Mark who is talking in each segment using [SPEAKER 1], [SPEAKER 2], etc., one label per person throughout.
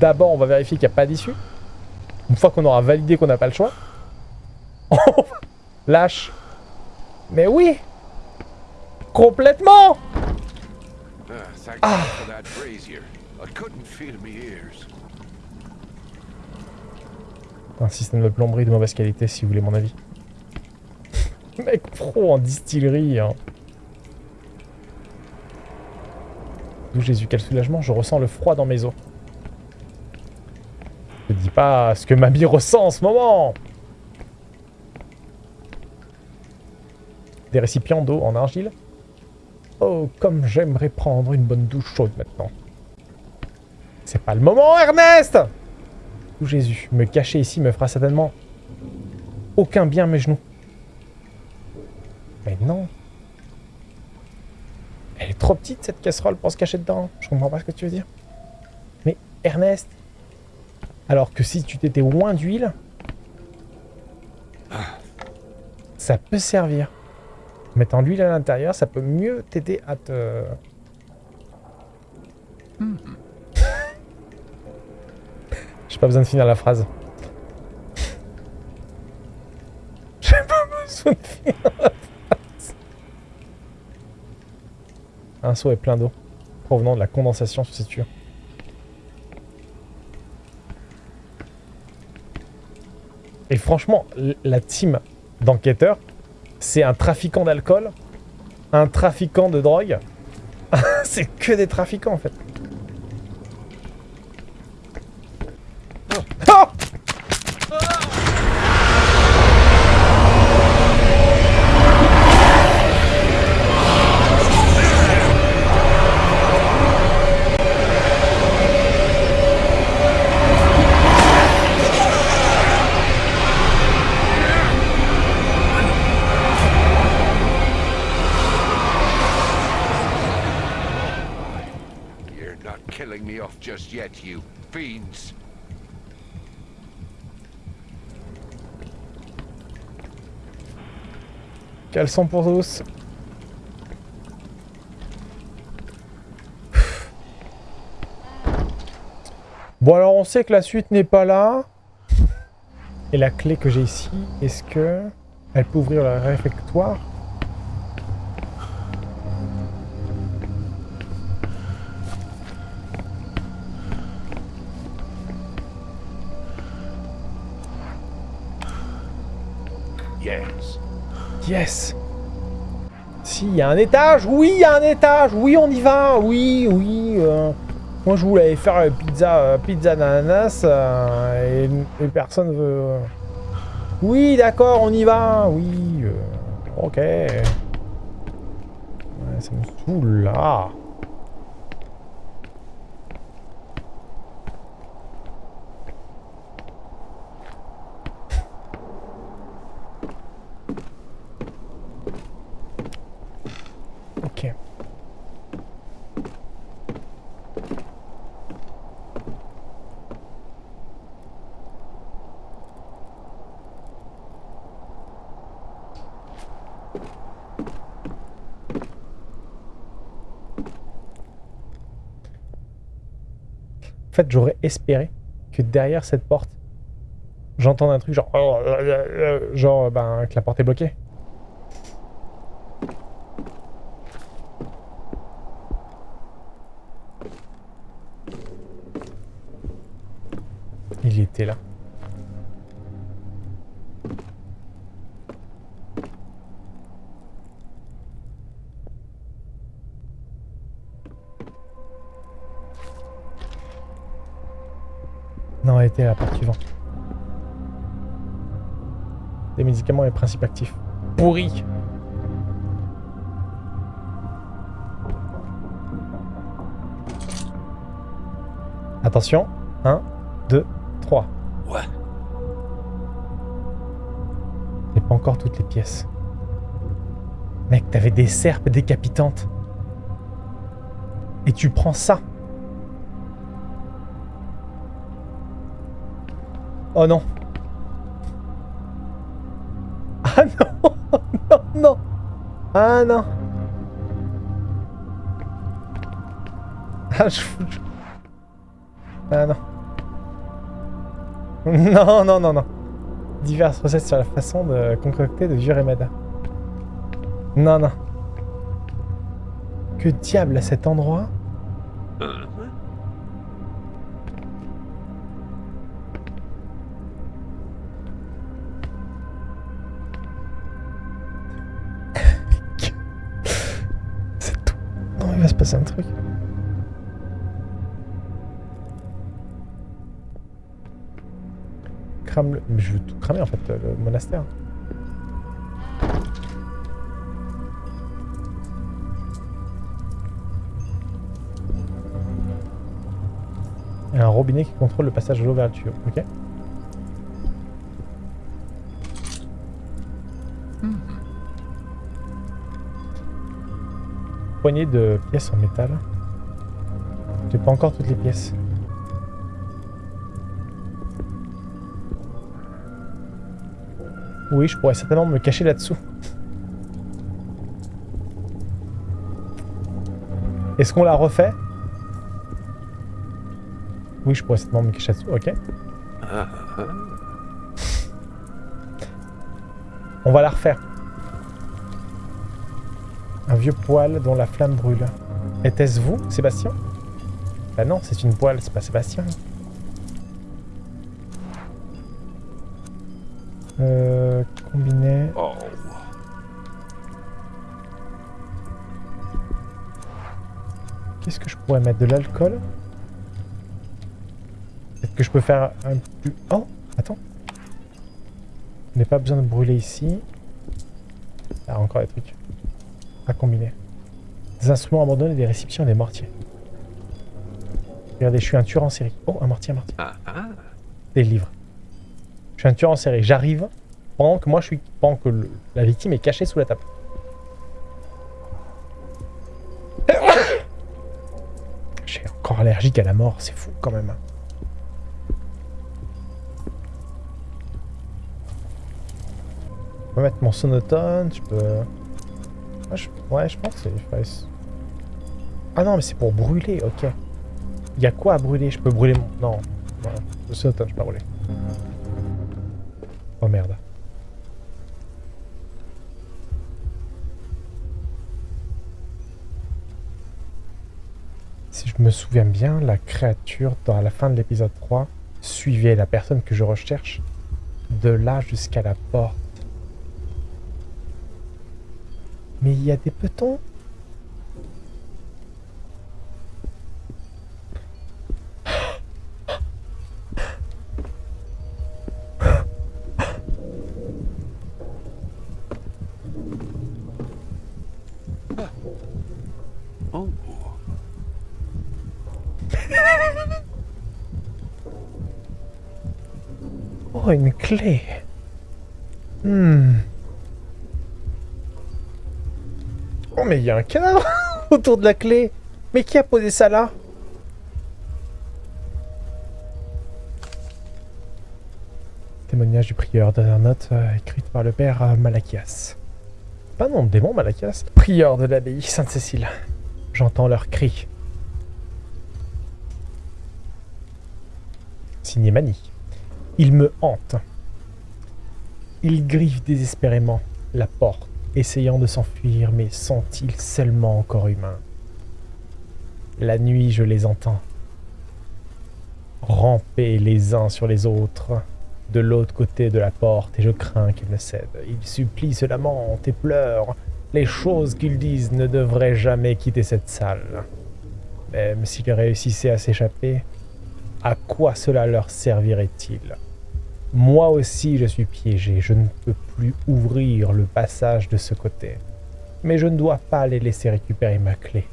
[SPEAKER 1] d'abord, on va vérifier qu'il n'y a pas d'issue. Une fois qu'on aura validé qu'on n'a pas le choix. Lâche. Mais oui Complètement
[SPEAKER 2] Ah,
[SPEAKER 1] Ah. Un système de plomberie de mauvaise qualité, si vous voulez mon avis. Mec pro en distillerie. Hein. D'où Jésus, quel soulagement, je ressens le froid dans mes os. Pas ce que Mamie ressent en ce moment. Des récipients d'eau en argile. Oh, comme j'aimerais prendre une bonne douche chaude maintenant. C'est pas le moment, Ernest Ou Jésus, me cacher ici me fera certainement aucun bien mes genoux. Mais non. Elle est trop petite cette casserole pour se cacher dedans. Je comprends pas ce que tu veux dire. Mais Ernest, alors que si tu t'étais loin d'huile, ça peut servir. Mettant l'huile à l'intérieur, ça peut mieux t'aider à te... J'ai pas besoin de finir la phrase. J'ai pas besoin de finir la phrase. Un seau est plein d'eau, provenant de la condensation sur ces tuyaux. Et franchement, la team d'enquêteurs, c'est un trafiquant d'alcool, un trafiquant de drogue. c'est que des trafiquants en fait. Caleçon pour tous. Bon alors on sait que la suite n'est pas là. Et la clé que j'ai ici, est-ce que elle peut ouvrir le réfectoire?
[SPEAKER 2] Yes.
[SPEAKER 1] Si, il y a un étage Oui, il y a un étage. Oui, on y va. Oui, oui euh, Moi, je voulais faire euh, pizza, euh, pizza d'ananas euh, et, personne veut... Oui, d'accord, on y va. Oui, ok. Ça me saoule, là Ok. En j'aurais espéré que derrière cette porte, j'entende un truc genre... Genre, ben, que la porte est bloquée. Principes actifs. Pourris Attention. 1, 2, 3.
[SPEAKER 2] What?
[SPEAKER 1] Et pas encore toutes les pièces. Mec, t'avais des serpes décapitantes. Et tu prends ça. Oh non. Ah non Ah, je... Ah non. Non, non, non, non. Diverses recettes sur la façon de concocter de vieux remèdes. Non, non. Que diable à cet endroit? Passer un truc. Crame le... Mais je veux tout cramer en fait, le monastère. Et un robinet qui contrôle le passage de l'eau. Ok? Poignée de pièces en métal. J'ai pas encore toutes les pièces. Oui, je pourrais certainement me cacher là-dessous. Est-ce qu'on la refait? Oui, je pourrais certainement me cacher là-dessous, ok. On va la refaire. Vieux poêle dont la flamme brûle. Était-ce vous, Sébastien? Bah non, c'est une poêle, c'est pas Sébastien. Euh, combiné. Qu'est-ce que je pourrais mettre De l'alcool? Peut-être que je peux faire un plus... Oh Attends. Je n'ai pas besoin de brûler ici. Ah, encore des trucs. À combiner. Des instruments abandonnés, des récipients et des mortiers. Regardez, je suis un tueur en série. Oh, un mortier, un mortier.
[SPEAKER 2] Ah, ah.
[SPEAKER 1] Des livres. Je suis un tueur en série. J'arrive pendant que moi je suis... Pendant que le- la victime est cachée sous la table. J'ai encore allergique à la mort, c'est fou quand même. Je peux mettre mon sonotone, je peux... Ouais, je, ouais, je pense que c'est... Ah non, mais c'est pour brûler, ok. Il y a quoi à brûler? Je peux brûler mon... Non, non, le sonotone, je peux pas brûler. Oh merde. Si je me souviens bien, la créature, dans la fin de l'épisode 3, suivait la personne que je recherche de là jusqu'à la porte. Mais il y a des petons
[SPEAKER 2] Oh.
[SPEAKER 1] Une clé. Oh, mais il y a un cadavre autour de la clé. Mais qui a posé ça là? Témoignage du prieur, dernière note euh, écrite par le père euh, Malachias. Pas nom de démon, Malachias. Prieur de l'abbaye Sainte-Cécile. J'entends leurs cris. Signé Mani. Il me hante. Il griffe désespérément la porte, essayant de s'enfuir, mais sont-ils seulement encore humains? La nuit, je les entends. Ramper les uns sur les autres, de l'autre côté de la porte, et je crains qu'ils ne cèdent. Ils supplient, se lamentent et pleurent. Les choses qu'ils disent ne devraient jamais quitter cette salle. Même s'ils réussissaient à s'échapper, à quoi cela leur servirait-il? Moi aussi je suis piégé, je ne peux plus ouvrir le passage de ce côté. Mais je ne dois pas les laisser récupérer ma clé,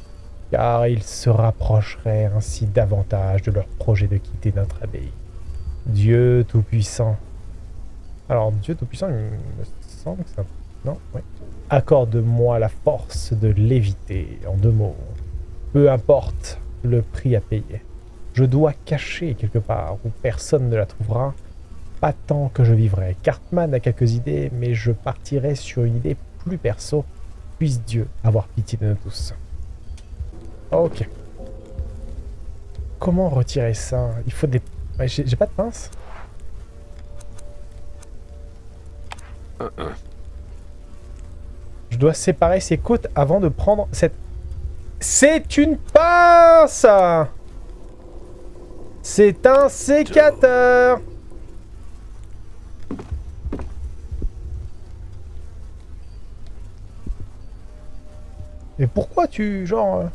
[SPEAKER 1] car ils se rapprocheraient ainsi davantage de leur projet de quitter notre abbaye. Dieu Tout-Puissant. Alors, Dieu Tout-Puissant, il me semble que ça... Non Oui. Accorde-moi la force de l'éviter, en deux mots. Peu importe le prix à payer. Je dois cacher quelque part où personne ne la trouvera, pas tant que je vivrai. Cartman a quelques idées, mais je partirai sur une idée plus perso. Puisse Dieu avoir pitié de nous tous. Ok. Comment retirer ça? Il faut des... J'ai pas de pince? Je dois séparer ces côtes avant de prendre cette... C'est une pince C'est un sécateur pourquoi tu... genre... euh,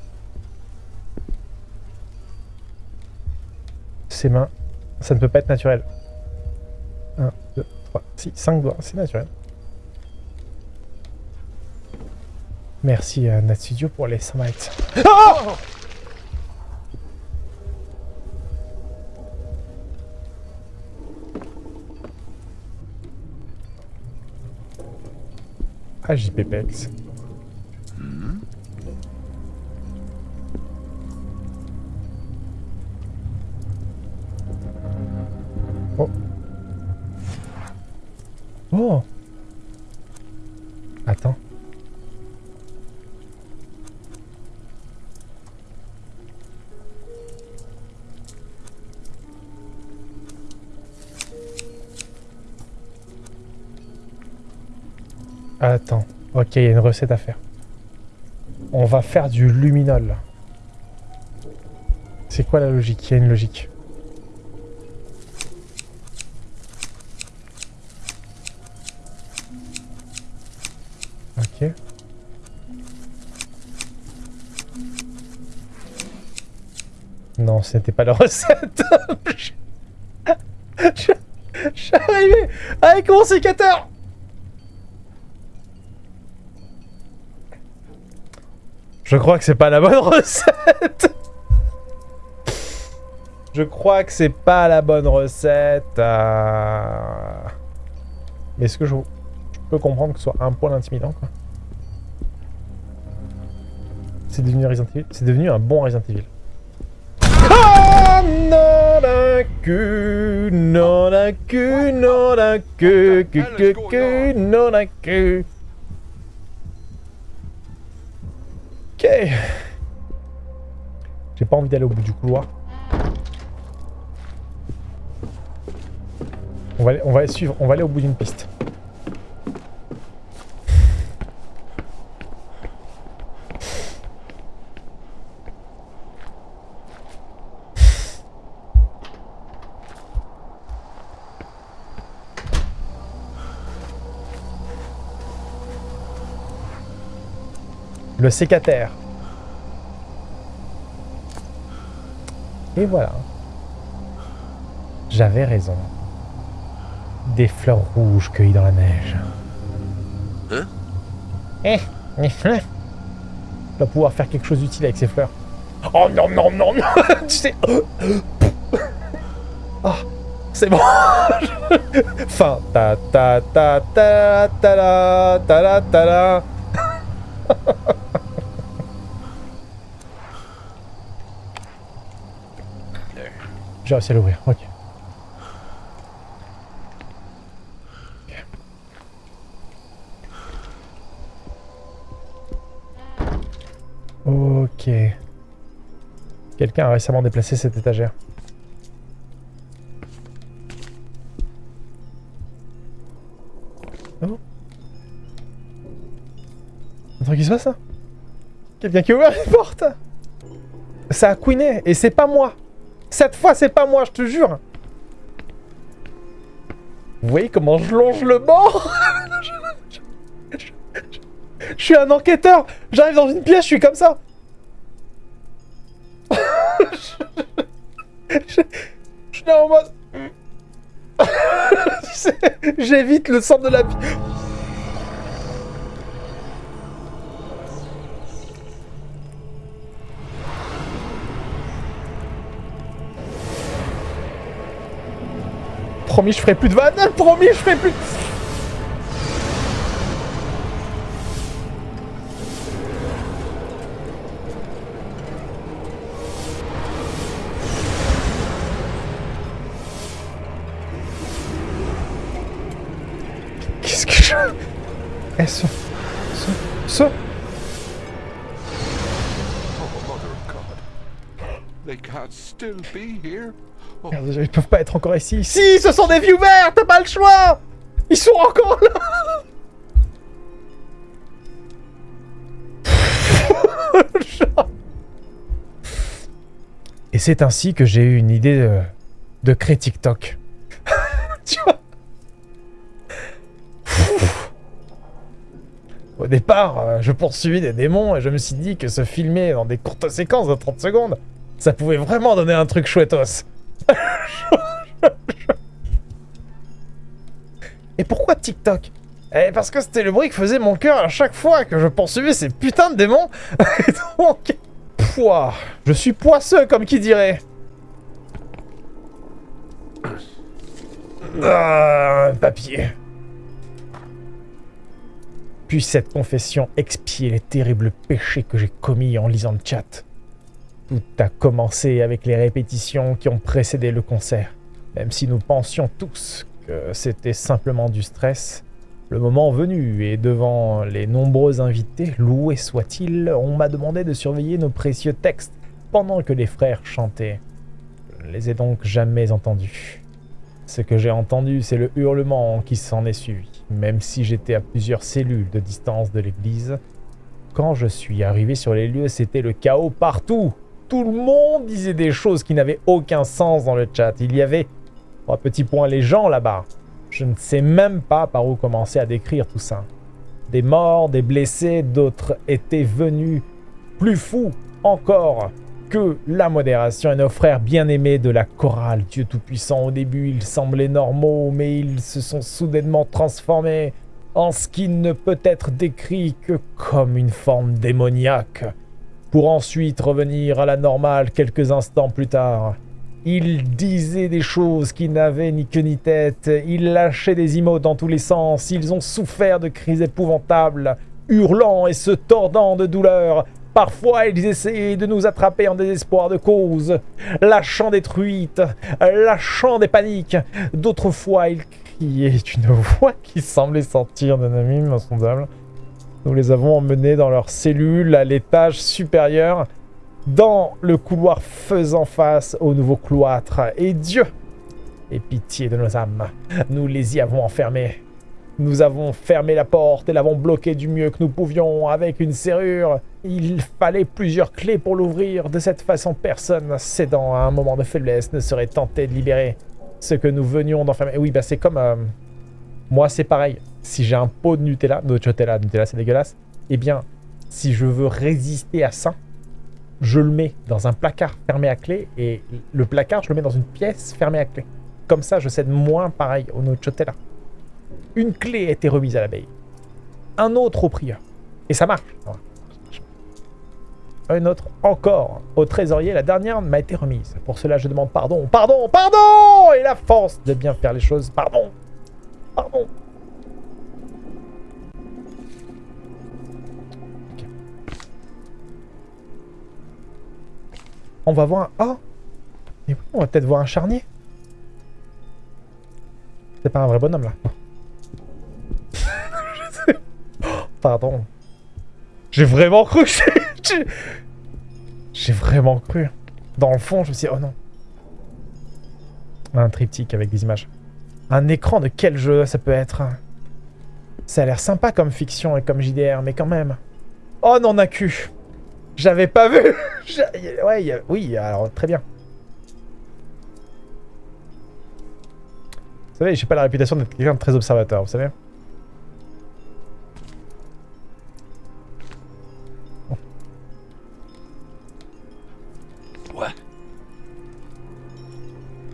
[SPEAKER 1] Ses mains, ça ne peut pas être naturel. 1, 2, 3, 6, 5 doigts, c'est naturel. Merci à Natsudio pour les 100 bytes. Ah Ah, JPPX. Ok, il y a une recette à faire. On va faire du luminol. C'est quoi la logique? Il y a une logique. Ok. Non, ce n'était pas la recette. je suis arrivé avec mon sécateur. Je crois que c'est pas la bonne recette. Je crois que c'est pas la bonne recette. euh. Mais est-ce que je... peux comprendre que ce soit un poil intimidant quoi? C'est devenu Evil. C'est devenu un bon Resident Evil. Ah non la queue, non la queue, non la queue, que que que, non la queue. Ok. J'ai pas envie d'aller au bout du couloir. On va, on suivre, on va aller au bout d'une piste. Le sécateur. Et voilà. J'avais raison. Des fleurs rouges cueillies dans la neige.
[SPEAKER 2] Hein?
[SPEAKER 1] Eh, eh, hein? On va pouvoir faire quelque chose d'utile avec ces fleurs. Oh non, non, non, non Tu sais... Ah, c'est bon Fin. Ta ta ta ta ta la ta la ta la. J'ai réussi à l'ouvrir, ok. Ok. Quelqu'un a récemment déplacé cette étagère. Oh. Un truc qui se passe là? Quelqu'un qui a ouvert les portes? Ça a couiné et c'est pas moi cette fois, c'est pas moi, je te jure. Vous voyez comment je longe le banc Je suis un enquêteur. J'arrive dans une pièce, je suis comme ça. je, suis en mode... J'évite le centre de la Promis, je ferai plus de vannes. Promis, je ferai plus. Qu'est-ce encore ici. Si, ce sont des viewers, t'as pas le choix Ils sont encore là Et c'est ainsi que j'ai eu une idée de, créer TikTok. tu vois Au départ, euh, je poursuivis des démons et je me suis dit que se filmer dans des courtes séquences de 30 secondes, ça pouvait vraiment donner un truc chouettos. et pourquoi TikTok? Eh, parce que c'était le bruit que faisait mon cœur à chaque fois que je poursuivais ces putains de démons. Donc, pouah, je suis poisseux comme qui dirait. Ah, papier. Puis cette confession expier les terribles péchés que j'ai commis en lisant le chat. Tout a commencé avec les répétitions qui ont précédé le concert. Même si nous pensions tous que c'était simplement du stress, le moment venu, et devant les nombreux invités, loués soient-ils, on m'a demandé de surveiller nos précieux textes pendant que les frères chantaient. Je ne les ai donc jamais entendus. Ce que j'ai entendu, c'est le hurlement qui s'en est suivi, même si j'étais à plusieurs cellules de distance de l'église. Quand je suis arrivé sur les lieux, c'était le chaos partout. Tout le monde disait des choses qui n'avaient aucun sens dans le chat. Il y avait, trois petits points, les gens là-bas. Je ne sais même pas par où commencer à décrire tout ça. Des morts, des blessés, d'autres étaient venus plus fous encore que la modération et nos frères bien-aimés de la chorale. Dieu Tout-Puissant, au début, ils semblaient normaux, mais ils se sont soudainement transformés en ce qui ne peut être décrit que comme une forme démoniaque, pour ensuite revenir à la normale quelques instants plus tard. Il disait des choses qui n'avaient ni queue ni tête, il lâchait des emotes dans tous les sens, ils ont souffert de crises épouvantables, hurlant et se tordant de douleur. Parfois, ils essayaient de nous attraper en désespoir de cause, lâchant des truites, lâchant des paniques. D'autres fois, ils criaient d'une voix qui semblait sortir d'un ami insondable. Nous les avons emmenés dans leur cellule à l'étage supérieur, dans le couloir faisant face au nouveau cloître. Et Dieu ait pitié de nos âmes. Nous les y avons enfermés. Nous avons fermé la porte et l'avons bloqué du mieux que nous pouvions avec une serrure. Il fallait plusieurs clés pour l'ouvrir. De cette façon, personne cédant à un moment de faiblesse ne serait tenté de libérer ce que nous venions d'enfermer. Oui, bah c'est comme... Euh, moi, c'est pareil. Si j'ai un pot de Nutella, de Nutella, Nutella c'est dégueulasse, eh bien, si je veux résister à ça, je le mets dans un placard fermé à clé et le placard, je le mets dans une pièce fermée à clé. Comme ça, je cède moins pareil au Nocciotella. Une clé a été remise à l'abeille. Un autre au prieur. Et ça marche. Un autre encore au trésorier. La dernière m'a été remise. Pour cela, je demande pardon. Pardon Pardon Et la force de bien faire les choses. Pardon Pardon On va voir un... Oh Mais on va peut-être voir un charnier. C'est pas un vrai bonhomme, là. pardon. J'ai vraiment cru J'ai vraiment cru. Dans le fond, je me suis dit, oh non. Un triptyque avec des images. Un écran de quel jeu ça peut être? Ça a l'air sympa comme fiction et comme JDR, mais quand même. Oh non, a cul j'avais pas vu Ouais, oui, alors très bien. Vous savez, j'ai pas la réputation d'être quelqu'un de très observateur, vous savez
[SPEAKER 2] Ouais.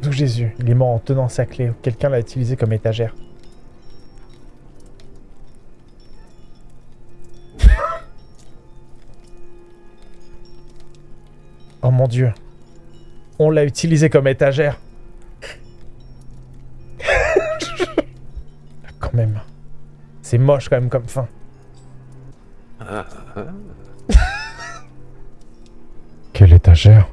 [SPEAKER 1] D'où Jésus, il est mort en tenant sa clé. Quelqu'un l'a utilisé comme étagère. Oh mon dieu. On l'a utilisé comme étagère. quand même. C'est moche quand même comme fin. Quelle étagère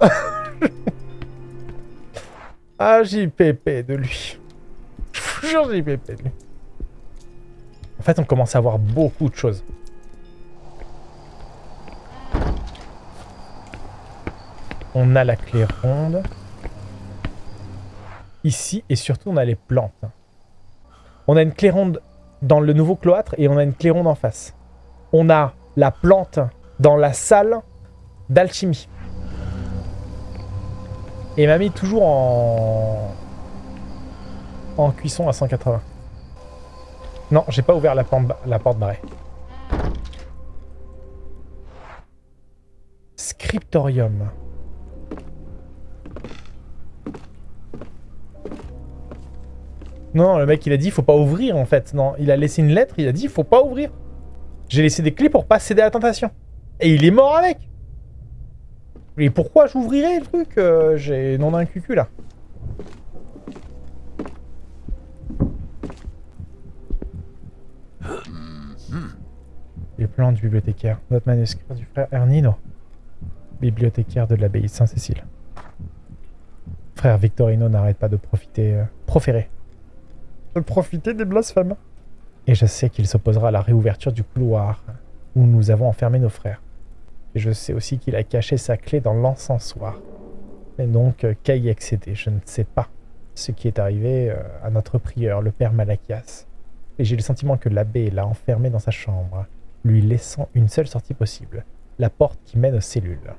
[SPEAKER 1] Ah, JPP de lui. Je JPP de lui. En fait, on commence à voir beaucoup de choses. On a la clé ronde. ici, et surtout, on a les plantes. On a une claironde dans le nouveau cloître et on a une claironde en face. On a la plante dans la salle d'alchimie. Et m'a mis toujours en... en cuisson à 180. Non, j'ai pas ouvert la, la porte barrée. Scriptorium. Non, le mec il a dit faut pas ouvrir en fait. Non, il a laissé une lettre, il a dit faut pas ouvrir. J'ai laissé des clés pour pas céder à la tentation. Et il est mort avec. Et pourquoi j'ouvrirais le truc euh, J'ai non d'un cucu là. Les plans du bibliothécaire. Notre manuscrit du frère Ernino. Bibliothécaire de l'abbaye de Saint-Cécile. Frère Victorino n'arrête pas de profiter... Euh, proférer de profiter des blasphèmes. Et je sais qu'il s'opposera à la réouverture du couloir où nous avons enfermé nos frères. Et je sais aussi qu'il a caché sa clé dans l'encensoir. Et donc, qu'à y excéder Je ne sais pas ce qui est arrivé euh, à notre prieur, le père Malachias. Et j'ai le sentiment que l'abbé l'a enfermé dans sa chambre, lui laissant une seule sortie possible, la porte qui mène aux cellules.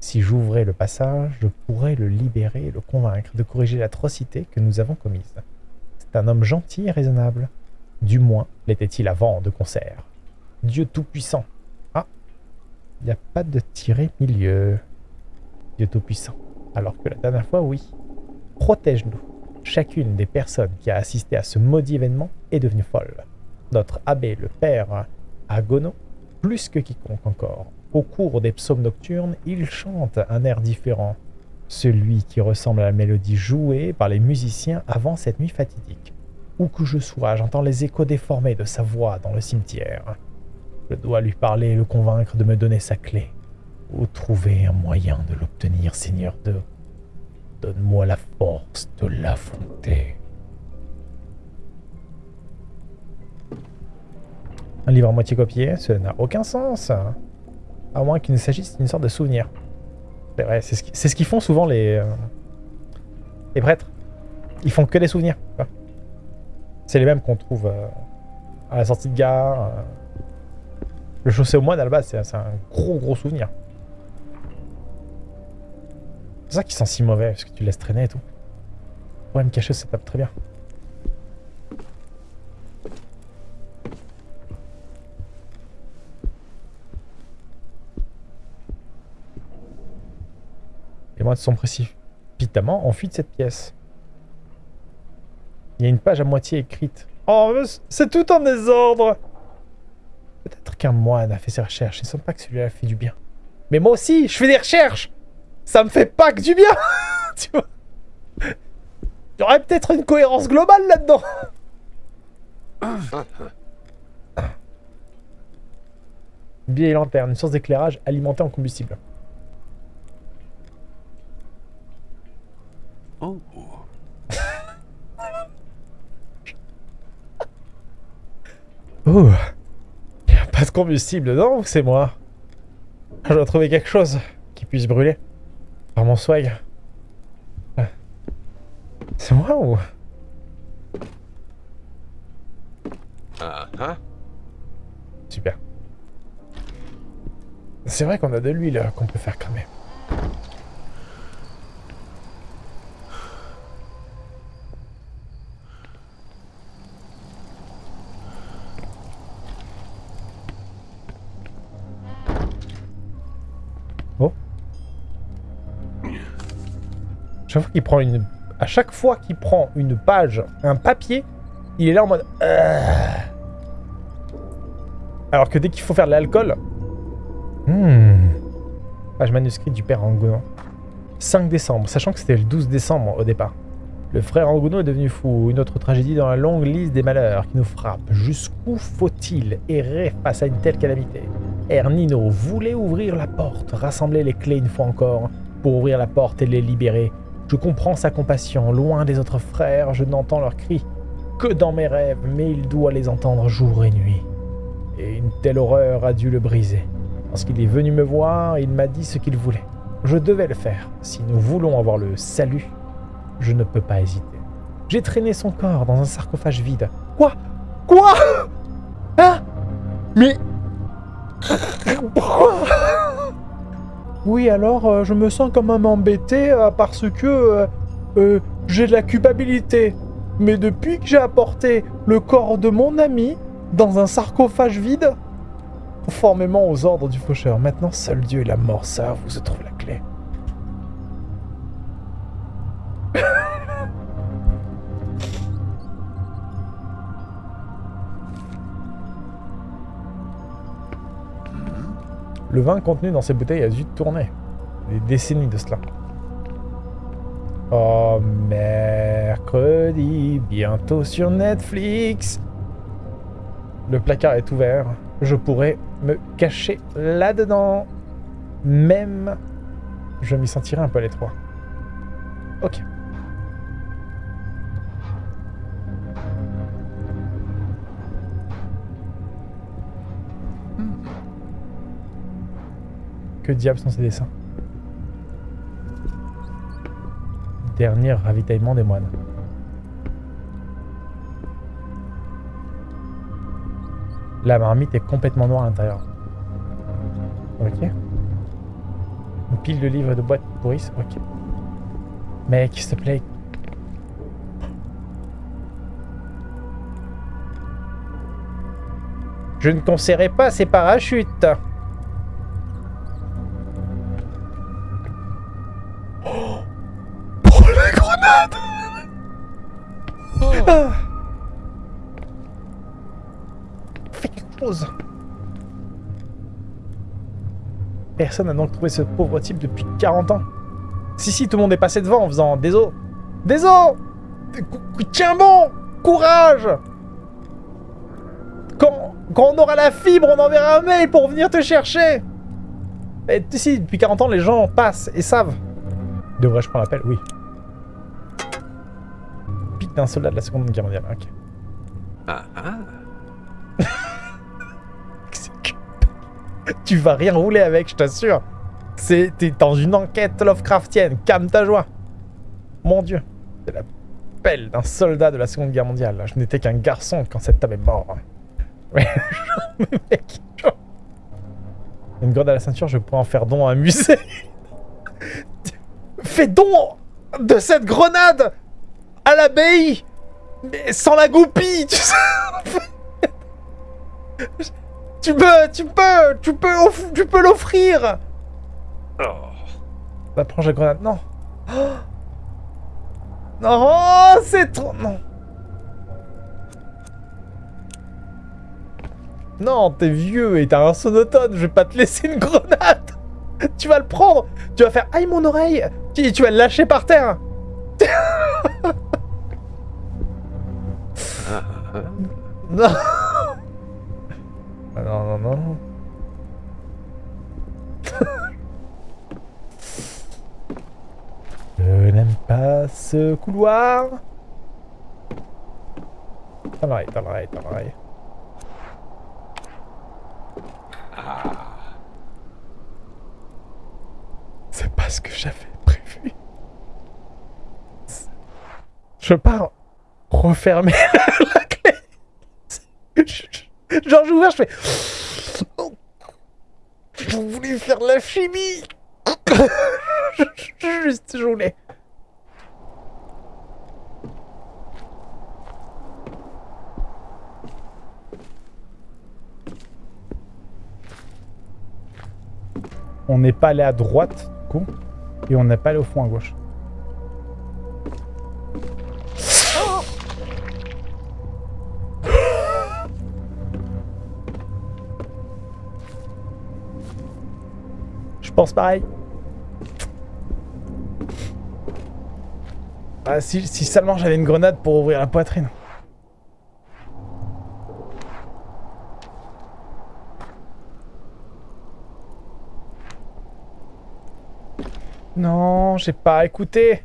[SPEAKER 1] Si j'ouvrais le passage, je pourrais le libérer et le convaincre de corriger l'atrocité que nous avons commise. C'est un homme gentil et raisonnable. Du moins, l'était-il avant de concert. Dieu Tout-Puissant. Il n'y a pas de tiré milieu. Dieu Tout-Puissant. Alors que la dernière fois, oui. Protège-nous. Chacune des personnes qui a assisté à ce maudit événement est devenue folle. Notre abbé, le père Agono, plus que quiconque encore. Au cours des psaumes nocturnes, il chante un air différent, celui qui ressemble à la mélodie jouée par les musiciens avant cette nuit fatidique. Où que je sois, j'entends les échos déformés de sa voix dans le cimetière. Je dois lui parler et le convaincre de me donner sa clé. Ou trouver un moyen de l'obtenir, Seigneur de... Donne-moi la force de l'affronter. Un livre à moitié copié, cela n'a aucun sens. À moins qu'il ne s'agisse d'une sorte de souvenir. C'est vrai, c'est ce qu'ils font souvent les, euh, les prêtres. Ils font que des souvenirs. C'est les mêmes qu'on trouve euh, à la sortie de gare. Euh. Le chaussé au moine, à la base, c'est un gros gros souvenir. C'est ça qui sent si mauvais, parce que tu laisses traîner et tout. Ouais, me cacher, ça tape très bien. Les moines sont précipitamment enfuis de cette pièce. Il y a une page à moitié écrite. Oh, c'est tout en désordre Peut-être qu'un moine a fait ses recherches. Il ne semble pas que celui-là fait du bien. Mais moi aussi, je fais des recherches Ça me fait pas que du bien Tu vois Il y aurait peut-être une cohérence globale là-dedans Vieille lanterne, une source d'éclairage alimentée en combustible. Oh. oh. Pas de combustible dedans ou c'est moi Je dois trouver quelque chose qui puisse brûler. Par mon swag. C'est moi ou... Uh Super. C'est vrai qu'on a de l'huile qu'on peut faire cramer. Chaque. À chaque fois qu'il prend une page, un papier, il est là en mode... Euh. Alors que dès qu'il faut faire de l'alcool... Hmm. Page manuscrit du père Angono. 5 décembre, sachant que c'était le 12 décembre au départ. Le frère Angono est devenu fou, une autre tragédie dans la longue liste des malheurs qui nous frappent. Jusqu'où faut-il errer face à une telle calamité? Ernino voulait ouvrir la porte, rassembler les clés une fois encore, pour ouvrir la porte et les libérer, je comprends sa compassion. Loin des autres frères, je n'entends leurs cris que dans mes rêves, mais il doit les entendre jour et nuit. Et une telle horreur a dû le briser. Lorsqu'il est venu me voir, il m'a dit ce qu'il voulait. Je devais le faire. Si nous voulons avoir le salut, Je ne peux pas hésiter. J'ai traîné son corps dans un sarcophage vide. Quoi? Quoi? Hein? Mais... Oui, alors, euh, je me sens quand même embêté euh, parce que euh, j'ai de la culpabilité. Mais depuis que j'ai apporté le corps de mon ami dans un sarcophage vide, conformément aux ordres du faucheur, maintenant seul Dieu et la mort savent où se trouve la clé. Le vin contenu dans ces bouteilles a dû tourner. Des décennies de cela. Oh, mercredi, bientôt sur Netflix. Le placard est ouvert. Je pourrais me cacher là-dedans. Même, je m'y sentirais un peu à l'étroit. Ok. Que diable sont ces dessins Dernier ravitaillement des moines. La marmite est complètement noire à l'intérieur. Ok. Une pile de livres de boîtes pourrissent. Ok. Mec, s'il te plaît. Je ne conseillerais pas ces parachutes. Personne n'a donc trouvé ce pauvre type depuis 40 ans. Si, si, tout le monde est passé devant en faisant des os. Des os Tiens bon Courage quand, on aura la fibre, on enverra un mail pour venir te chercher Et si, depuis 40 ans, les gens passent et savent. Devrais-je prendre l'appel? Oui. Pique d'un soldat de la Seconde Guerre mondiale. Ok.
[SPEAKER 2] Ah ah.
[SPEAKER 1] tu vas rien rouler avec, je t'assure. T'es dans une enquête Lovecraftienne. Calme ta joie. Mon Dieu, c'est la pelle d'un soldat de la Seconde Guerre mondiale. Je n'étais qu'un garçon quand cet homme est mort. Mais genre, mec. Une grenade à la ceinture, je pourrais en faire don à un musée. Fais don de cette grenade à l'abbaye, mais sans la goupille, tu sais. Tu peux, tu peux, tu peux, tu peux l'offrir.
[SPEAKER 2] Oh.
[SPEAKER 1] Bah prends la grenade, non. Oh non, c'est trop, non. Non, t'es vieux et t'as un sonotone, je vais pas te laisser une grenade. Tu vas le prendre, tu vas faire aïe mon oreille, tu, tu vas le lâcher par terre. Non. Ah non, non, non. Je n'aime pas ce couloir. Dans l'oreille, dans l'oreille, dans l'oreille. C'est pas ce que j'avais prévu. Je pars refermer la clé. Genre j'ouvre, je fais... Je voulais faire de la chimie? Juste, je voulais. On n'est pas allé à droite, du coup, et on n'est pas allé au fond à gauche. Pareil. Ah, si, si seulement j'avais une grenade pour ouvrir la poitrine. Non, j'ai pas écouté.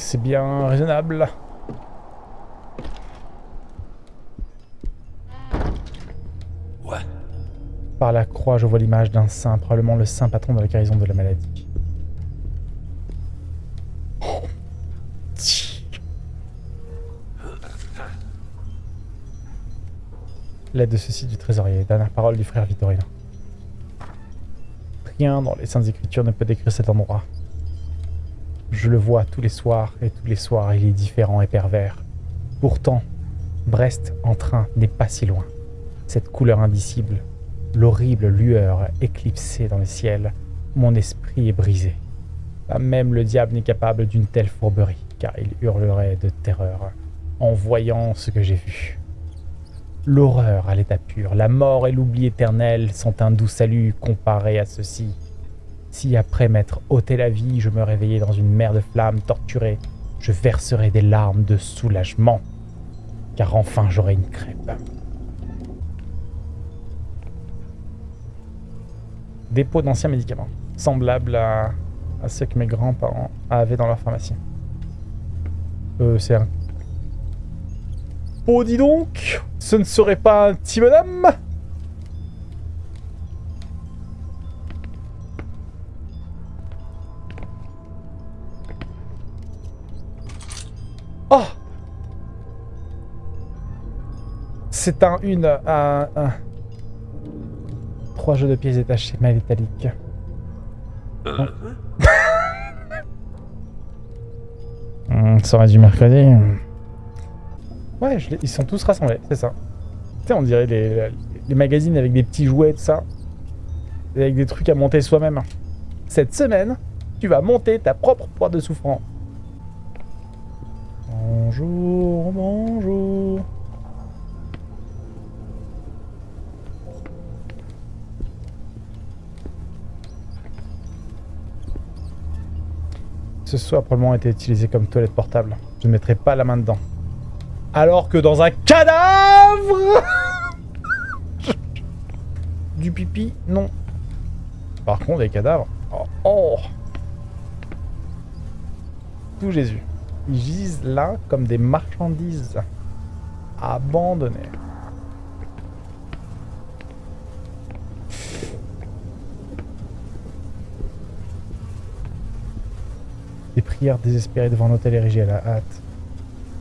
[SPEAKER 1] C'est bien raisonnable? Par la croix, je vois l'image d'un saint, probablement le saint patron de la guérison de la maladie. Oh. L'aide de ceci du trésorier, dernière parole du frère Vittorino. Rien dans les Saintes Écritures ne peut décrire cet endroit. Je le vois tous les soirs, et tous les soirs il est différent et pervers. Pourtant, Brest en train n'est pas si loin. Cette couleur indicible, l'horrible lueur éclipsée dans le ciel, mon esprit est brisé. Pas même le diable n'est capable d'une telle fourberie, car il hurlerait de terreur en voyant ce que j'ai vu. L'horreur à l'état pur, la mort et l'oubli éternel sont un doux salut comparé à ceci. Si après m'être ôté la vie, je me réveillais dans une mer de flammes torturée, je verserais des larmes de soulagement, car enfin j'aurai une crêpe. Dépôt d'anciens médicaments, semblables à, à ceux que mes grands-parents avaient dans leur pharmacie. Euh, c'est un... Oh, dis donc Ce ne serait pas un petit bonhomme? C'est un, une, un, un... Trois jeux de pièces détachées, mal métallique.
[SPEAKER 3] Uh,
[SPEAKER 1] Hmm, ça aurait du mercredi. Ouais, je ils sont tous rassemblés, c'est ça. Tu sais, on dirait les, les magazines avec des petits jouets, tout ça. Et avec des trucs à monter soi-même. Cette semaine, tu vas monter ta propre poire de souffrance. Bonjour, bonjour. Ce soit probablement été utilisé comme toilette portable. Je ne mettrai pas la main dedans. Alors que dans un cadavre Du pipi, non. Par contre, des cadavres. Oh, oh. Tout Jésus. Ils gisent là comme des marchandises abandonnées. Désespérées devant un hôtel érigé à la hâte.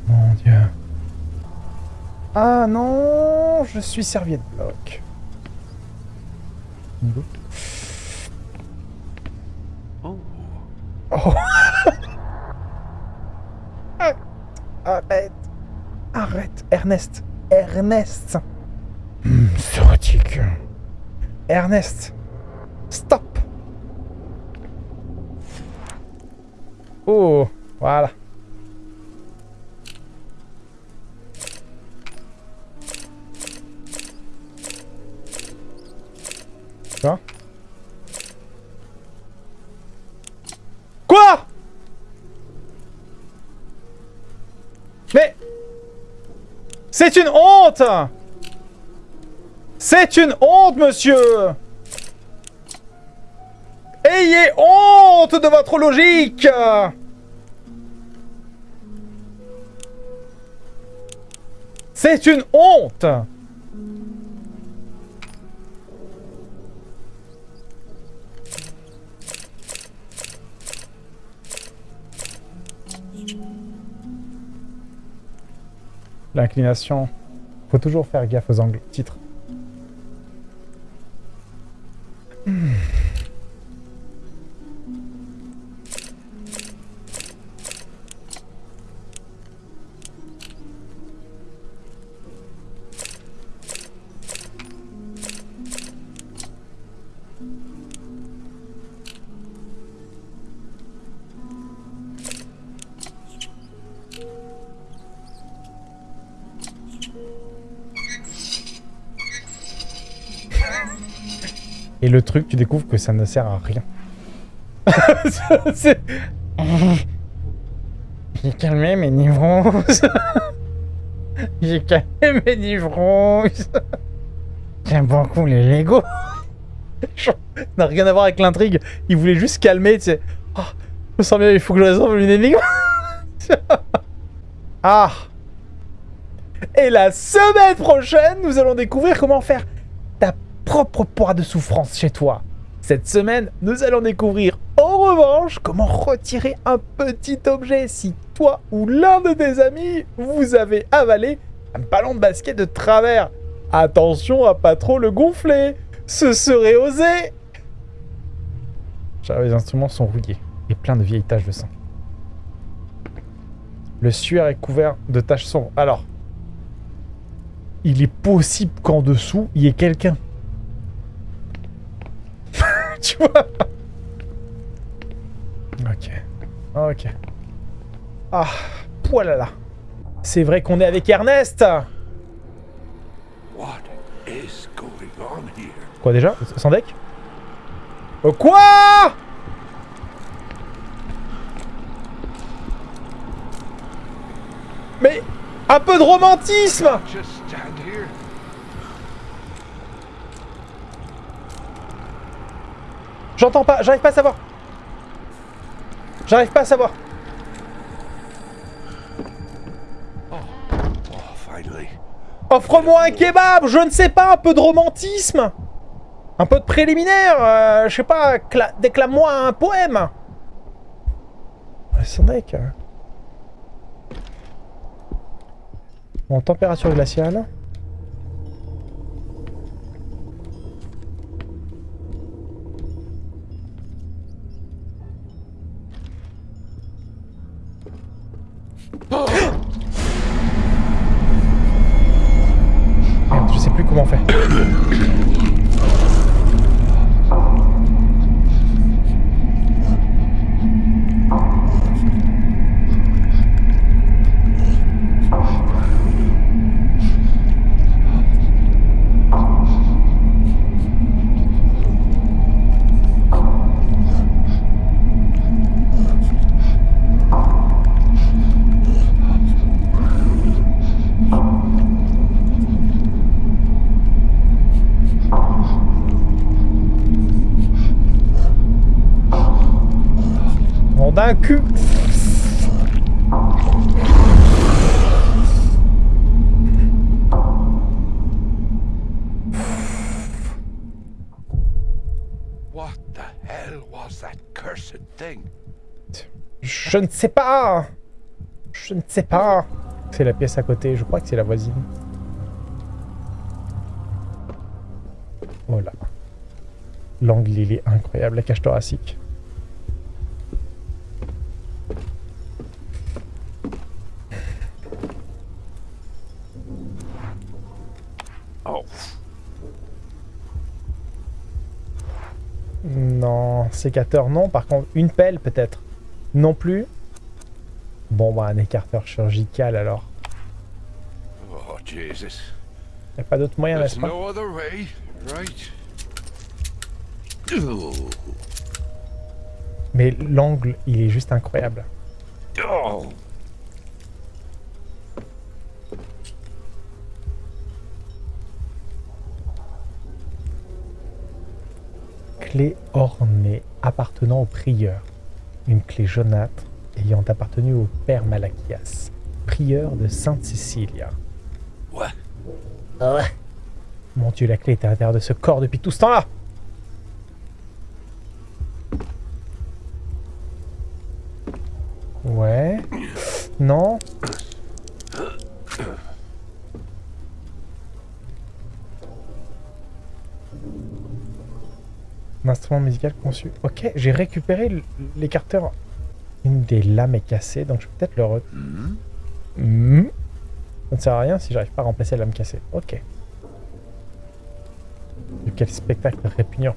[SPEAKER 1] Mon Dieu. Ah non, je suis serviette bloc. Bingo.
[SPEAKER 3] oh.
[SPEAKER 1] Oh. Arrête. Arrête. Ernest. Ernest. Hmm, c'est. Ernest. Oh, voilà. Quoi Quoi? Mais C'est une honte! C'est une honte, monsieur! Ayez honte de votre logique C'est une honte L'inclination. Faut toujours faire gaffe aux angles. Titre. Et le truc, tu découvres que ça ne sert à rien. C'est- J'ai calmé mes nivronces. J'ai calmé mes nivronces. J'aime beaucoup les Lego. Ça n'a rien à voir avec l'intrigue. Il voulait juste calmer, tu sais. Oh, je me sens bien, il faut que je résolve une énigme. ah Et la semaine prochaine, nous allons découvrir comment faire ta propre poire de souffrance chez toi. Cette semaine, nous allons découvrir en revanche comment retirer un petit objet si toi ou l'un de tes amis vous avez avalé un ballon de basket de travers. Attention à pas trop le gonfler, ce serait osé. Les instruments sont rouillés et pleins de vieilles taches de sang. Le suaire est couvert de taches sombres. Alors, il est possible qu'en dessous, il y ait quelqu'un. tu vois Ok. Ok. Ah, poilala. C'est vrai qu'on est avec Ernest? Quoi déjà? Sans deck Euh, Quoi? Mais un peu de romantisme J'entends pas, j'arrive pas à savoir. J'arrive pas à savoir. Offre-moi un kebab, je ne sais pas, un peu de romantisme. Un peu de préliminaire, euh, je sais pas, cla- déclame-moi un poème. Ouais, Sans deck. Bon, température glaciale. Je sais plus comment fait. Je ne sais pas. Je ne sais pas. C'est la pièce à côté. Je crois que c'est la voisine. Voilà. L'angle, il est incroyable. La cage thoracique.
[SPEAKER 2] Oh,
[SPEAKER 1] Non, sécateur non. Par contre, une pelle peut-être. Non plus. Bon, bah un écarteur chirurgical alors.
[SPEAKER 2] oh, Jesus.
[SPEAKER 1] Y a pas d'autre moyen, n'est-ce pas?
[SPEAKER 2] no other way, right?
[SPEAKER 1] Mais l'angle, il est juste incroyable.
[SPEAKER 2] Oh,
[SPEAKER 1] Clé ornée appartenant au prieur. Une clé jaunâtre ayant appartenu au père Malachias, prieur de Sainte-Cécilia.
[SPEAKER 3] Ouais.
[SPEAKER 1] Mon dieu, la clé était à l'intérieur de ce corps depuis tout ce temps-là Ouais. Non. Un instrument musical conçu. Ok, j'ai récupéré l'écarteur. Une des lames est cassée, donc je vais peut-être le re...
[SPEAKER 3] Hmm?
[SPEAKER 1] Ça ne sert à rien si j'arrive pas à remplacer la lame cassée. Ok. Quel spectacle répugnant.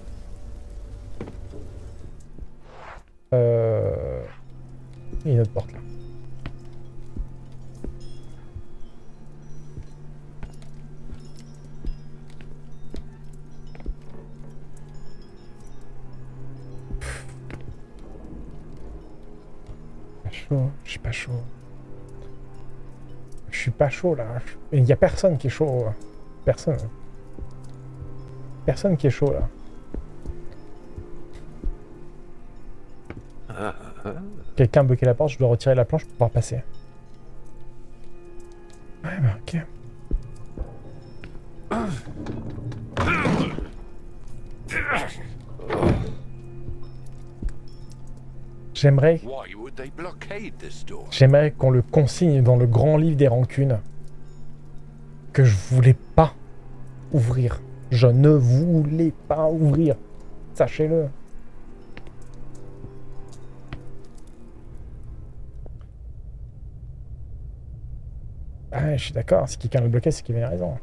[SPEAKER 1] Chaud là. Il y a personne qui est chaud. Personne. Personne qui est chaud là.
[SPEAKER 3] Ah.
[SPEAKER 1] Quelqu'un a bloqué la porte, je dois retirer la planche pour pouvoir passer. Ouais, bah ok. J'aimerais J'aimerais qu'on le consigne dans le grand livre des rancunes que je voulais pas ouvrir. Je ne voulais pas ouvrir. Sachez-le. Ah je suis d'accord. Si quelqu'un le bloquait, c'est qu'il avait raison.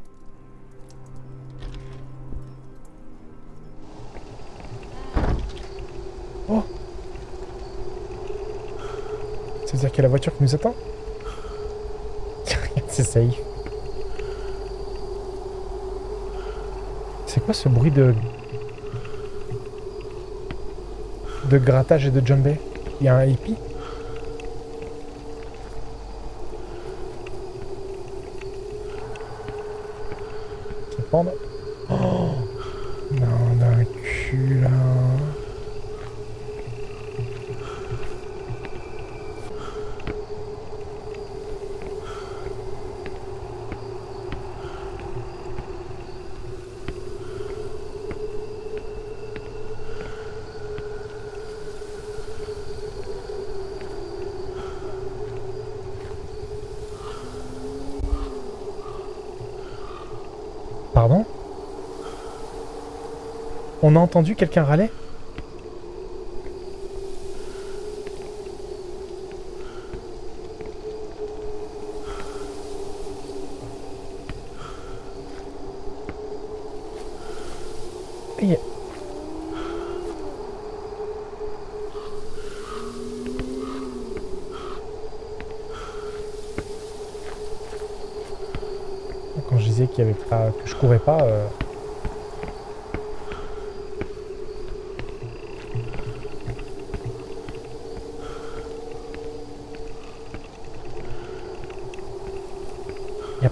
[SPEAKER 1] C'est-à-dire qu'il y a la voiture qui nous attend. C'est safe. C'est quoi ce bruit de... De grattage et de jumbé Il y a un hippie Qui pend. Oh Non, d'un cul là. Pardon On a entendu quelqu'un râler? Quand je disais qu'il y avait pas, que je courais pas, euh,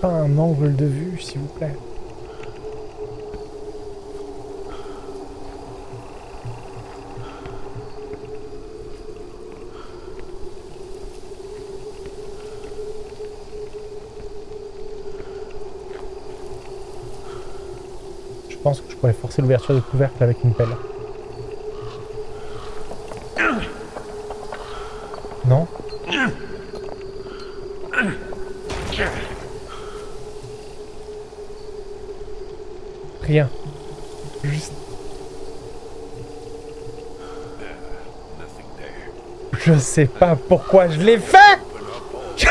[SPEAKER 1] un angle de vue, s'il vous plaît. Je pense que je pourrais forcer l'ouverture du couvercle avec une pelle. Non Rien. Juste...
[SPEAKER 2] Nothing there.
[SPEAKER 1] Je sais pas pourquoi je l'ai fait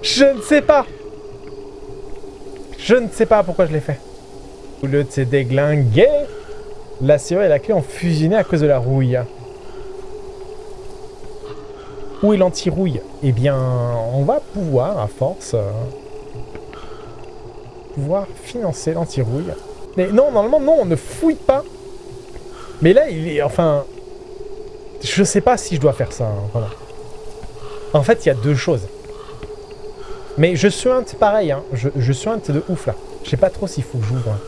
[SPEAKER 1] Je ne sais pas Je ne sais pas pourquoi je l'ai fait. Au lieu de la serrure et la clé ont fusionné à cause de la rouille. Où est l'anti-rouille? Eh bien, on va pouvoir, à force, pouvoir financer l'anti-rouille. Mais non, normalement, non, on ne fouille pas. Mais là, il est... Enfin... Je sais pas si je dois faire ça, hein. En fait, il y a deux choses. Mais je suinte pareil, hein. Je, je suinte de ouf, là. Je sais pas trop s'il faut que j'ouvre. hein.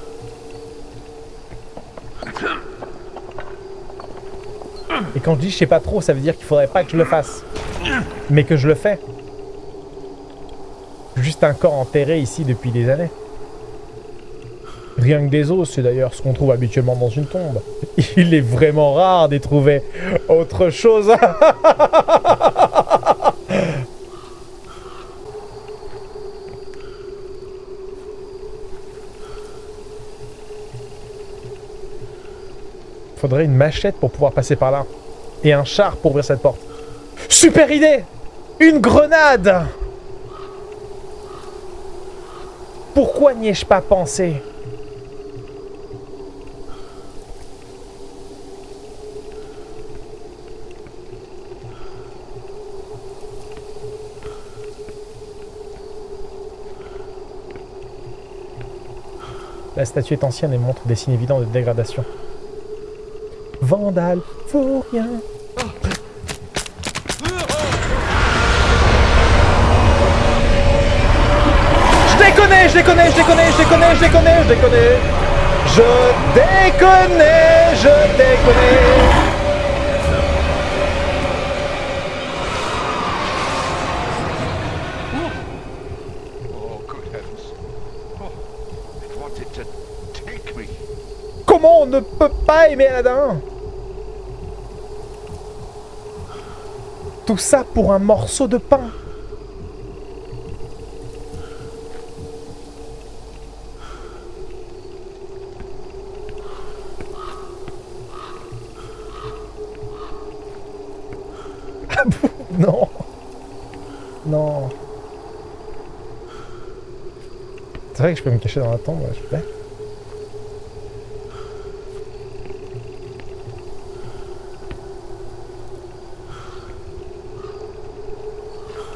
[SPEAKER 1] Et quand je dis je sais pas trop, ça veut dire qu'il faudrait pas que je le fasse. Mais que je le fais. Juste un corps enterré ici depuis des années. Rien que des os, c'est d'ailleurs ce qu'on trouve habituellement dans une tombe. Il est vraiment rare d'y trouver autre chose. Faudrait une machette pour pouvoir passer par là. Et un char pour ouvrir cette porte. Super idée Une grenade Pourquoi n'y ai-je pas pensé? La statue est ancienne et montre des signes évidents de dégradation. Vandale, rien Je déconne, je déconne, je déconne, je déconne, je déconne, je déconne Je déconne, je déconne pas aimer Aladdin Tout ça pour un morceau de pain. Ah Non. Non. C'est vrai que je peux me cacher dans la tombe, je peux.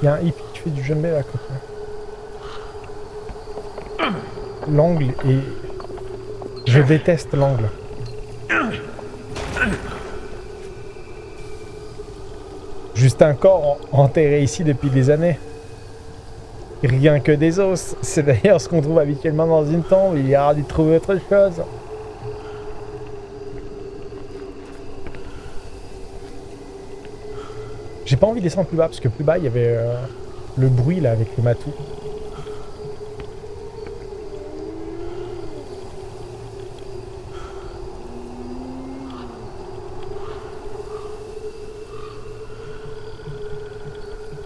[SPEAKER 1] Y a un hippie du à côté. L'angle est... Je déteste l'angle. Juste un corps en- enterré ici depuis des années. Rien que des os. C'est d'ailleurs ce qu'on trouve habituellement dans une tombe. Il y aura dû trouver autre chose. Pas envie de descendre plus bas parce que plus bas il y avait euh, le bruit là avec le matou.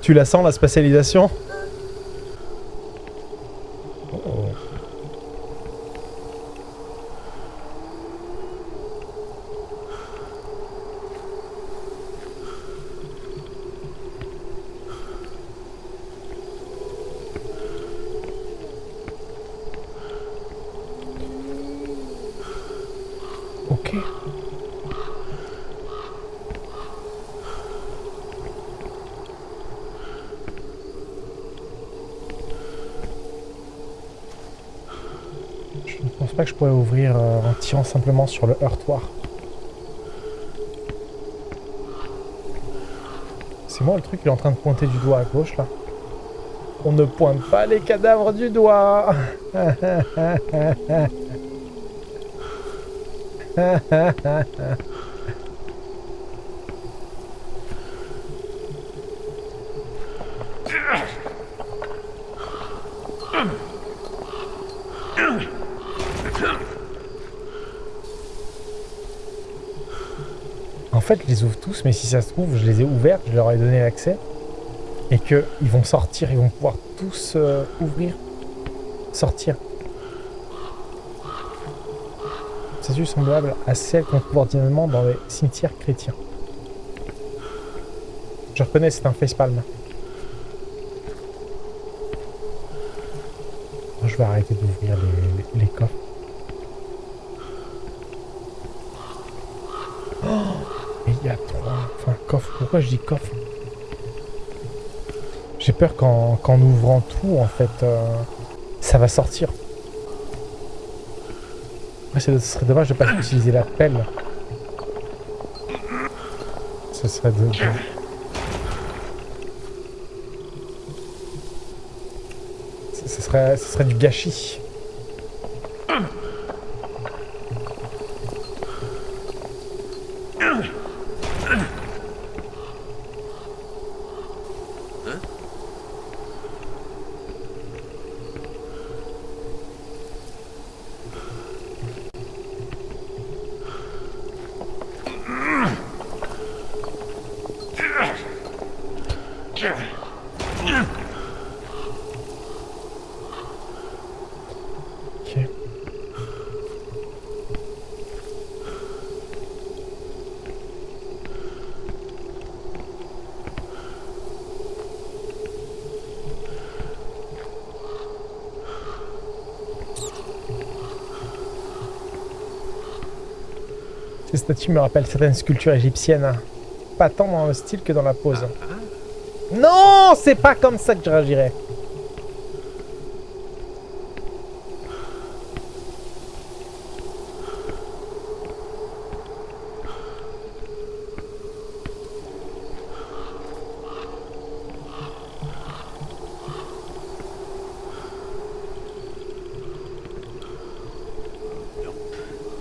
[SPEAKER 1] Tu la sens la spatialisation Oh. Ok. Je ne pense pas que je pourrais ouvrir euh, en tirant simplement sur le heurtoir. C'est moi le truc qui est en train de pointer du doigt à gauche là. On ne pointe pas les cadavres du doigt je les ouvre tous, mais si ça se trouve, je les ai ouverts, je leur ai donné l'accès. Et qu'ils vont sortir, ils vont pouvoir tous euh, ouvrir, sortir. Statue semblable à celle qu'on trouve ordinairement dans les cimetières chrétiens. Je reconnais, c'est un facepalm. Je vais arrêter d'ouvrir les, les- les coffres. Et il y a trois. Enfin, Pourquoi je dis coffre? J'ai peur qu'en qu'en ouvrant tout, en fait, euh, ça va sortir. Ce serait dommage de pas utiliser la pelle. Ce serait de... ce serait du gâchis. Statues me rappellent certaines sculptures égyptiennes. hein. Pas tant dans le style que dans la pose. Non, c'est pas comme ça que je réagirais.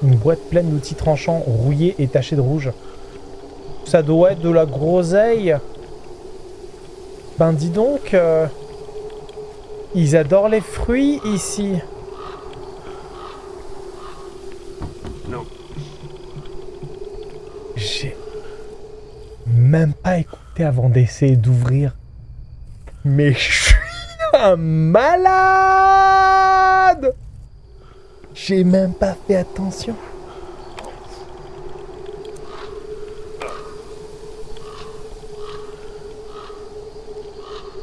[SPEAKER 1] Une boîte pleine d'outils tranchants, rouillés et tachés de rouge. Ça doit être de la groseille. Ben dis donc, euh, ils adorent les fruits ici.
[SPEAKER 3] Non.
[SPEAKER 1] J'ai même pas écouté avant d'essayer d'ouvrir. Mais je suis un malade J'ai même pas fait attention.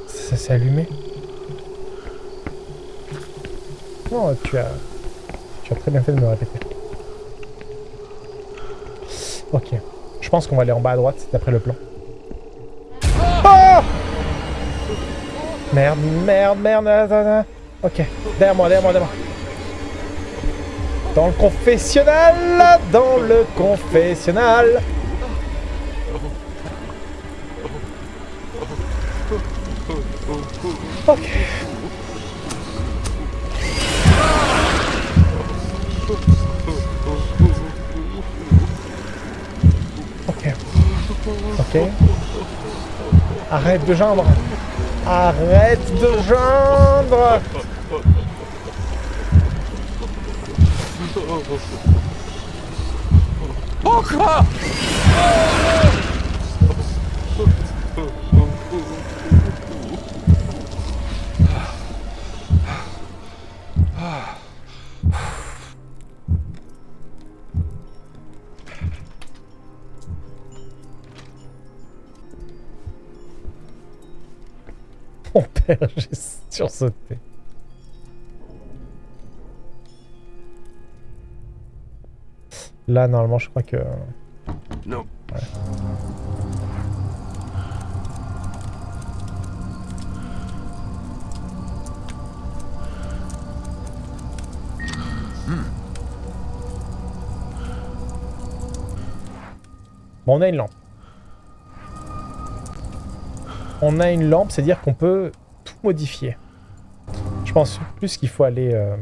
[SPEAKER 1] Ça s'est allumé. Non, tu as... Tu as très bien fait de me répéter. Ok. Je pense qu'on va aller en bas à droite, d'après le plan. Oh Merde, merde, merde, attends. Ok, derrière moi, derrière moi, derrière moi. Dans le confessionnal, dans le confessionnal. Arrête de geindre. Arrête de geindre.
[SPEAKER 2] Encore
[SPEAKER 1] J'ai sursauté. Là, normalement, je crois que...
[SPEAKER 3] Non.
[SPEAKER 1] Bon, on a une lampe. On a une lampe, c'est-à-dire qu'on peut modifier. Je pense plus qu'il faut aller euh,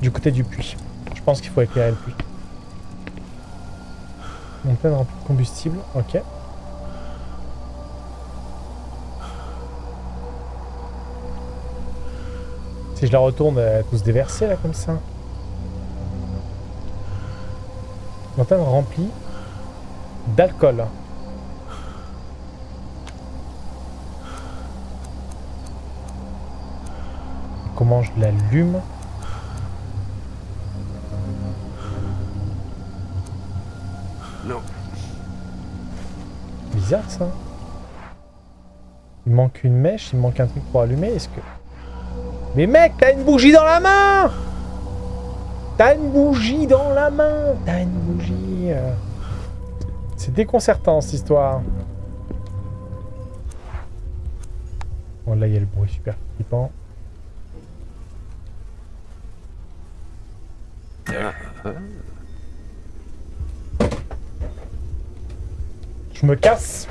[SPEAKER 1] du côté du puits. Je pense qu'il faut éclairer le puits. Montagne remplie de combustible, ok. Si je la retourne, elle va tous se déverser là comme ça. Montagne remplie d'alcool. Je l'allume
[SPEAKER 3] Non.
[SPEAKER 1] Bizarre ça. Il manque une mèche, il manque un truc pour allumer. Est-ce que... Mais mec, t'as une bougie dans la main T'as une bougie dans la main T'as une bougie... euh. C'est déconcertant cette histoire. Bon là il y a le bruit super flippant. Je me casse.